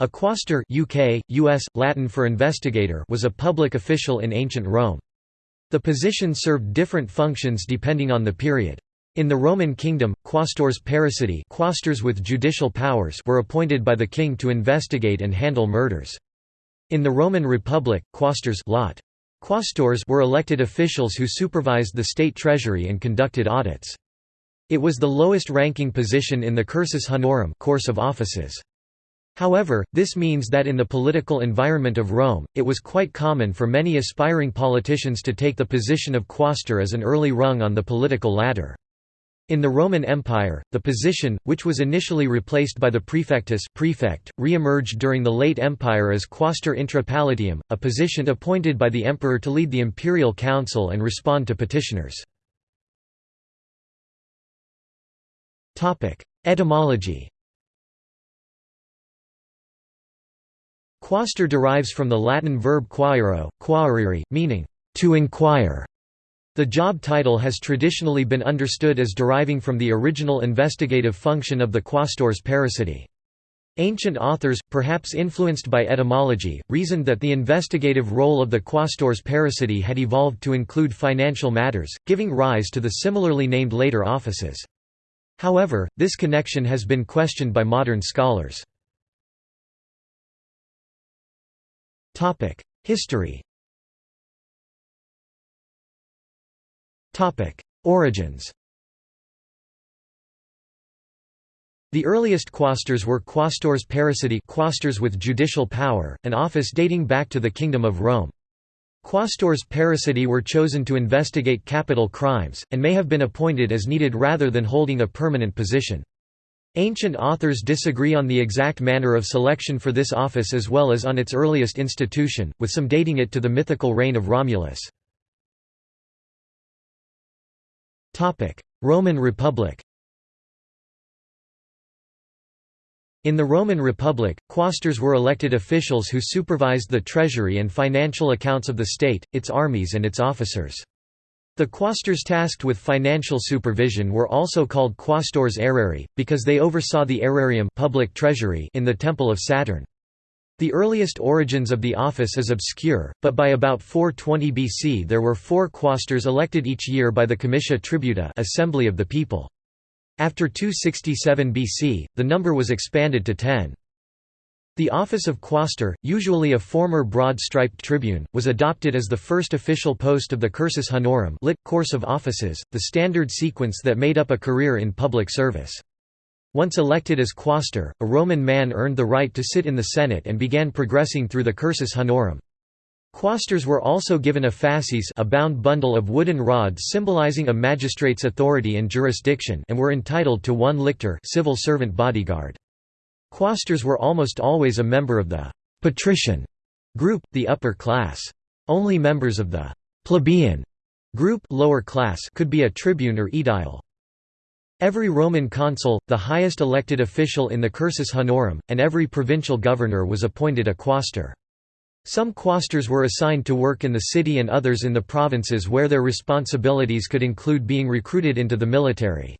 A quaestor UK, US, Latin for investigator was a public official in ancient Rome. The position served different functions depending on the period. In the Roman kingdom, quaestors parricidae quaestors with judicial powers were appointed by the king to investigate and handle murders. In the Roman Republic, quaestors lot. Quaestors were elected officials who supervised the state treasury and conducted audits. It was the lowest ranking position in the cursus honorum course of offices. However, this means that in the political environment of Rome, it was quite common for many aspiring politicians to take the position of quaestor as an early rung on the political ladder. In the Roman Empire, the position, which was initially replaced by the praefectus prefect, re-emerged during the late Empire as quaestor intra palatium, a position appointed by the emperor to lead the imperial council and respond to petitioners. Etymology Quaestor derives from the Latin verb quaero, quaerere, meaning, to inquire. The job title has traditionally been understood as deriving from the original investigative function of the quaestors parricidae. Ancient authors, perhaps influenced by etymology, reasoned that the investigative role of the quaestors parricidae had evolved to include financial matters, giving rise to the similarly named later offices. However, this connection has been questioned by modern scholars. History Origins The earliest quaestors were quaestors parricidae quaestors with judicial power, an office dating back to the Kingdom of Rome. Quaestors parricidae were chosen to investigate capital crimes, and may have been appointed as needed rather than holding a permanent position. Ancient authors disagree on the exact manner of selection for this office as well as on its earliest institution, with some dating it to the mythical reign of Romulus. Roman Republic In the Roman Republic, quaestors were elected officials who supervised the treasury and financial accounts of the state, its armies and its officers. The quaestors tasked with financial supervision were also called quaestors aerarii, because they oversaw the aerarium public treasury in the Temple of Saturn. The earliest origins of the office is obscure, but by about 420 BC there were four quaestors elected each year by the comitia tributa assembly of the people. After 267 BC, the number was expanded to ten. The office of quaestor, usually a former broad-striped tribune, was adopted as the first official post of the cursus honorum lit, course of offices, the standard sequence that made up a career in public service. Once elected as quaestor, a Roman man earned the right to sit in the Senate and began progressing through the cursus honorum. Quaestors were also given a fasces a bound bundle of wooden rods symbolizing a magistrate's authority and jurisdiction and were entitled to one lictor civil servant bodyguard. Quaestors were almost always a member of the «patrician» group, the upper class. Only members of the «plebeian» group lower class could be a tribune or aedile. Every Roman consul, the highest elected official in the cursus honorum, and every provincial governor was appointed a quaestor. Some quaestors were assigned to work in the city and others in the provinces where their responsibilities could include being recruited into the military.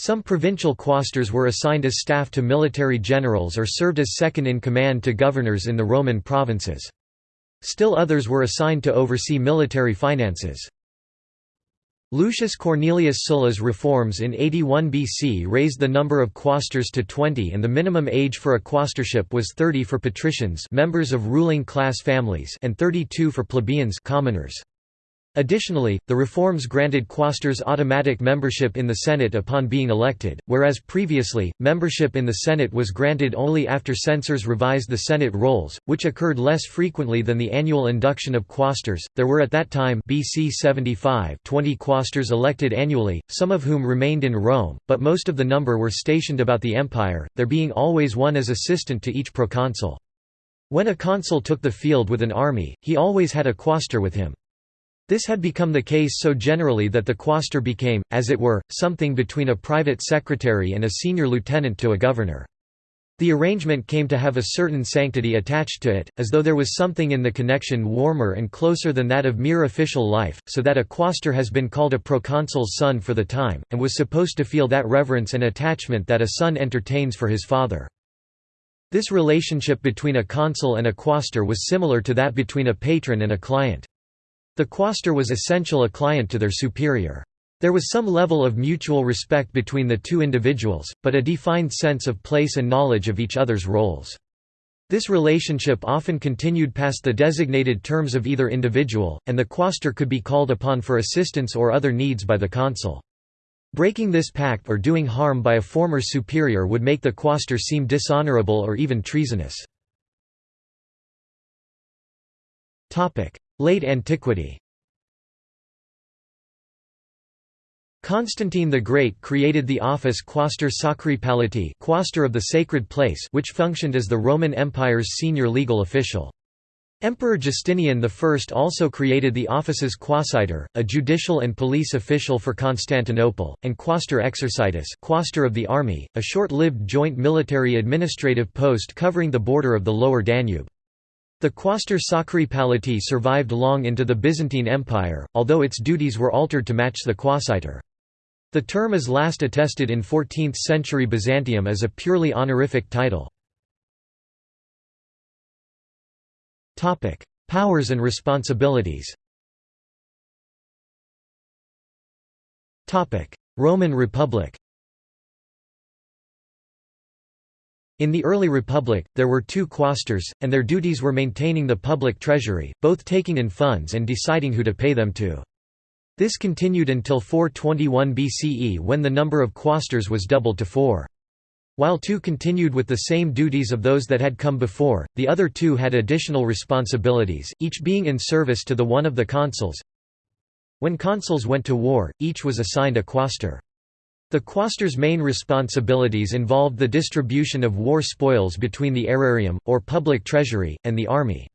Some provincial quaestors were assigned as staff to military generals or served as second-in-command to governors in the Roman provinces. Still others were assigned to oversee military finances. Lucius Cornelius Sulla's reforms in 81 BC raised the number of quaestors to 20 and the minimum age for a quaestorship was 30 for patricians members of ruling class families and 32 for plebeians commoners. Additionally, the reforms granted quaestors automatic membership in the Senate upon being elected, whereas previously, membership in the Senate was granted only after censors revised the Senate rolls, which occurred less frequently than the annual induction of quaestors. There were at that time BC 75 20 quaestors elected annually, some of whom remained in Rome, but most of the number were stationed about the empire, there being always one as assistant to each proconsul. When a consul took the field with an army, he always had a quaestor with him. This had become the case so generally that the quaestor became, as it were, something between a private secretary and a senior lieutenant to a governor. The arrangement came to have a certain sanctity attached to it, as though there was something in the connection warmer and closer than that of mere official life, so that a quaestor has been called a proconsul's son for the time, and was supposed to feel that reverence and attachment that a son entertains for his father. This relationship between a consul and a quaestor was similar to that between a patron and a client. The quaestor was essential a client to their superior. There was some level of mutual respect between the two individuals, but a defined sense of place and knowledge of each other's roles. This relationship often continued past the designated terms of either individual, and the quaestor could be called upon for assistance or other needs by the consul. Breaking this pact or doing harm by a former superior would make the quaestor seem dishonorable or even treasonous. Late antiquity Constantine the Great created the office Quaestor Sacri Palatii Quaestor of the Sacred Palace which functioned as the Roman Empire's senior legal official. Emperor Justinian I also created the offices Quaesitor, a judicial and police official for Constantinople, and Quaestor Exercitus Quaestor of the Army, a short-lived joint military administrative post covering the border of the lower Danube. The Quaestor Sacri Palatii survived long into the Byzantine Empire, although its duties were altered to match the Quaesitor. The term is last attested in 14th-century Byzantium as a purely honorific title. Powers and responsibilities Roman Republic In the early Republic, there were two quaestors, and their duties were maintaining the public treasury, both taking in funds and deciding who to pay them to. This continued until 421 BCE when the number of quaestors was doubled to four. While two continued with the same duties of those that had come before, the other two had additional responsibilities, each being in service to the one of the consuls. When consuls went to war, each was assigned a quaestor. The quaestor's main responsibilities involved the distribution of war spoils between the aerarium, or public treasury, and the army.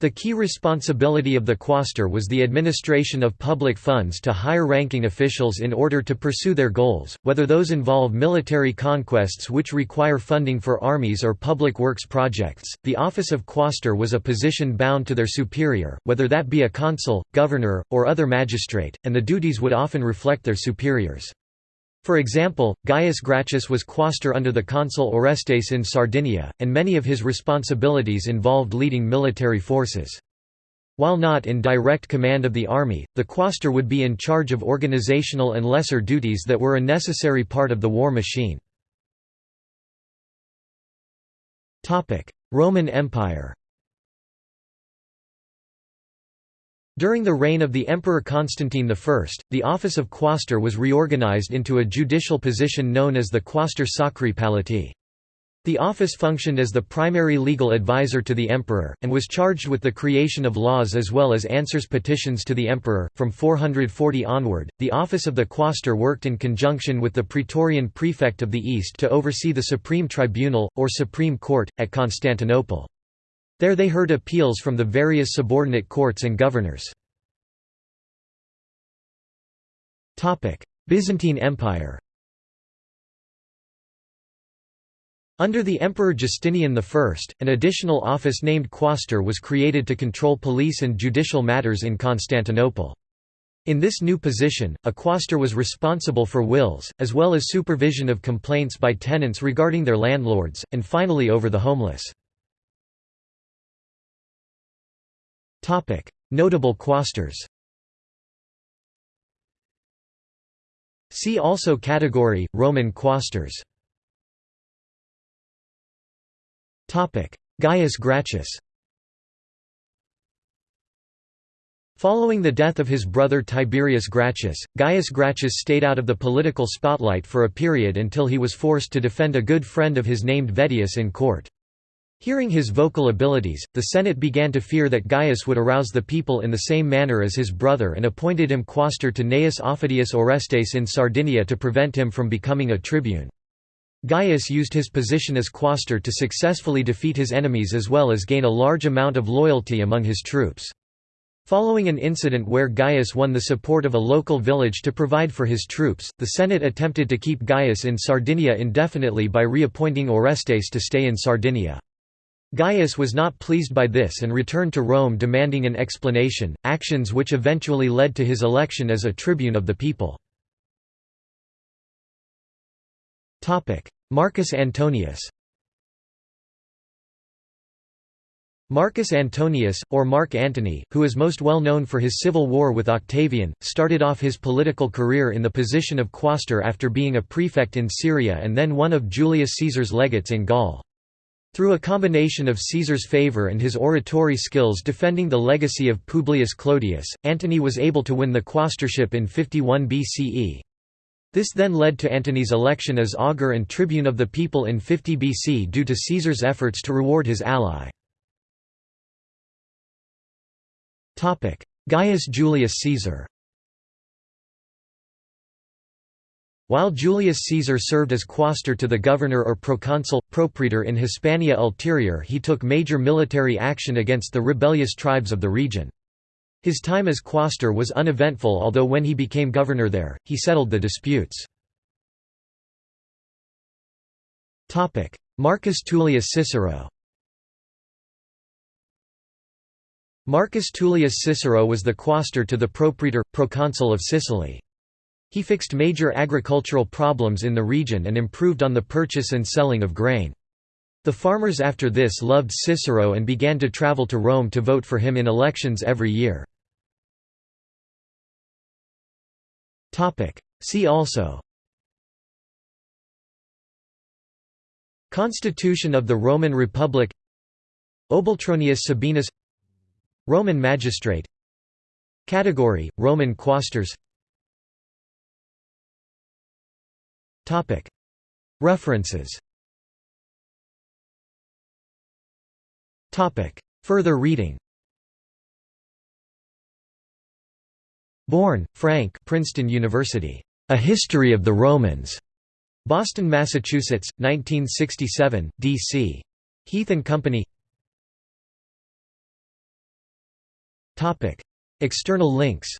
The key responsibility of the quaestor was the administration of public funds to higher-ranking officials in order to pursue their goals, whether those involve military conquests which require funding for armies or public works projects. The office of quaestor was a position bound to their superior, whether that be a consul, governor, or other magistrate, and the duties would often reflect their superiors. For example, Gaius Gracchus was quaestor under the consul Orestes in Sardinia, and many of his responsibilities involved leading military forces. While not in direct command of the army, the quaestor would be in charge of organizational and lesser duties that were a necessary part of the war machine. Roman Empire During the reign of the Emperor Constantine I, the office of quaestor was reorganized into a judicial position known as the quaestor sacri palatii. The office functioned as the primary legal advisor to the emperor, and was charged with the creation of laws as well as answers petitions to the emperor. From 440 onward, the office of the quaestor worked in conjunction with the praetorian prefect of the East to oversee the supreme tribunal, or supreme court, at Constantinople. There they heard appeals from the various subordinate courts and governors. Byzantine Empire Under the Emperor Justinian I, an additional office named quaestor was created to control police and judicial matters in Constantinople. In this new position, a quaestor was responsible for wills, as well as supervision of complaints by tenants regarding their landlords, and finally over the homeless. Notable quaestors See also category, Roman quaestors Gaius Gracchus. Following the death of his brother Tiberius Gracchus, Gaius Gracchus stayed out of the political spotlight for a period until he was forced to defend a good friend of his named Vettius in court. Hearing his vocal abilities, the Senate began to fear that Gaius would arouse the people in the same manner as his brother and appointed him quaestor to Gnaeus Aufidius Orestes in Sardinia to prevent him from becoming a tribune. Gaius used his position as quaestor to successfully defeat his enemies as well as gain a large amount of loyalty among his troops. Following an incident where Gaius won the support of a local village to provide for his troops, the Senate attempted to keep Gaius in Sardinia indefinitely by reappointing Orestes to stay in Sardinia. Gaius was not pleased by this and returned to Rome demanding an explanation, actions which eventually led to his election as a tribune of the people. Marcus Antonius Marcus Antonius, or Mark Antony, who is most well known for his civil war with Octavian, started off his political career in the position of quaestor after being a prefect in Syria and then one of Julius Caesar's legates in Gaul. Through a combination of Caesar's favor and his oratory skills defending the legacy of Publius Clodius, Antony was able to win the quaestorship in 51 BCE. This then led to Antony's election as augur and tribune of the people in 50 BC due to Caesar's efforts to reward his ally. Gaius Julius Caesar While Julius Caesar served as quaestor to the governor or proconsul, propraetor in Hispania Ulterior he took major military action against the rebellious tribes of the region. His time as quaestor was uneventful although when he became governor there, he settled the disputes. Marcus Tullius Cicero Marcus Tullius Cicero was the quaestor to the propraetor, proconsul of Sicily. He fixed major agricultural problems in the region and improved on the purchase and selling of grain. The farmers after this loved Cicero and began to travel to Rome to vote for him in elections every year. See also Constitution of the Roman Republic Obultronius Sabinus Roman magistrate Category, Roman quaestors References. Further reading. Bourne, Frank Princeton University. A History of the Romans. Boston, Massachusetts, 1967, D.C. Heath and Company. External links